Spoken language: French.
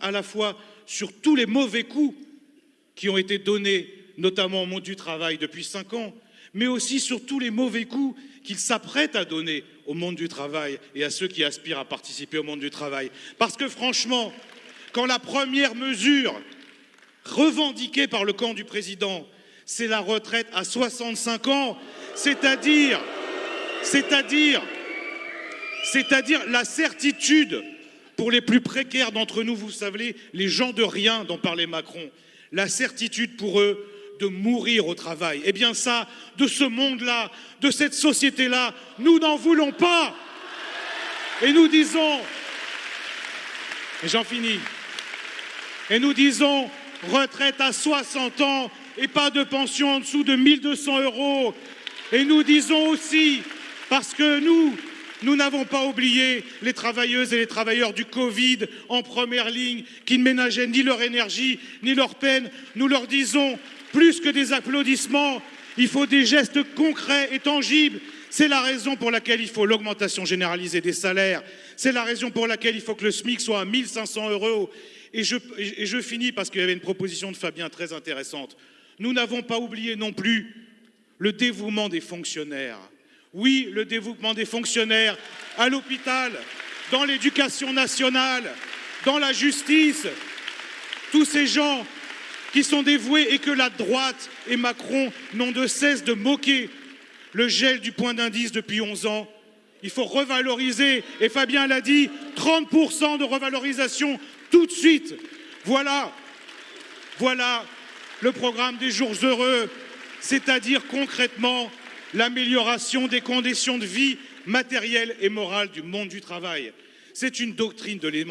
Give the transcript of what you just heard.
à la fois sur tous les mauvais coups qui ont été donnés, notamment au monde du travail depuis cinq ans, mais aussi sur tous les mauvais coups qu'il s'apprête à donner au monde du travail et à ceux qui aspirent à participer au monde du travail. Parce que franchement, quand la première mesure revendiquée par le camp du président, c'est la retraite à 65 ans, c'est-à-dire, c'est-à-dire, c'est-à-dire la certitude pour les plus précaires d'entre nous, vous savez, les gens de rien dont parlait Macron, la certitude pour eux de mourir au travail. Eh bien ça, de ce monde-là, de cette société-là, nous n'en voulons pas. Et nous disons, et j'en finis, et nous disons retraite à 60 ans et pas de pension en dessous de 1200 euros. Et nous disons aussi, parce que nous, nous n'avons pas oublié les travailleuses et les travailleurs du Covid en première ligne qui ne ménageaient ni leur énergie ni leur peine. Nous leur disons plus que des applaudissements, il faut des gestes concrets et tangibles. C'est la raison pour laquelle il faut l'augmentation généralisée des salaires. C'est la raison pour laquelle il faut que le SMIC soit à 1500 euros. Et je, et je finis parce qu'il y avait une proposition de Fabien très intéressante. Nous n'avons pas oublié non plus le dévouement des fonctionnaires. Oui, le dévouement des fonctionnaires à l'hôpital, dans l'éducation nationale, dans la justice. Tous ces gens qui sont dévoués et que la droite et Macron n'ont de cesse de moquer. Le gel du point d'indice depuis 11 ans, il faut revaloriser, et Fabien l'a dit, 30% de revalorisation tout de suite. Voilà, voilà le programme des jours heureux, c'est-à-dire concrètement l'amélioration des conditions de vie matérielles et morales du monde du travail. C'est une doctrine de l'émancipation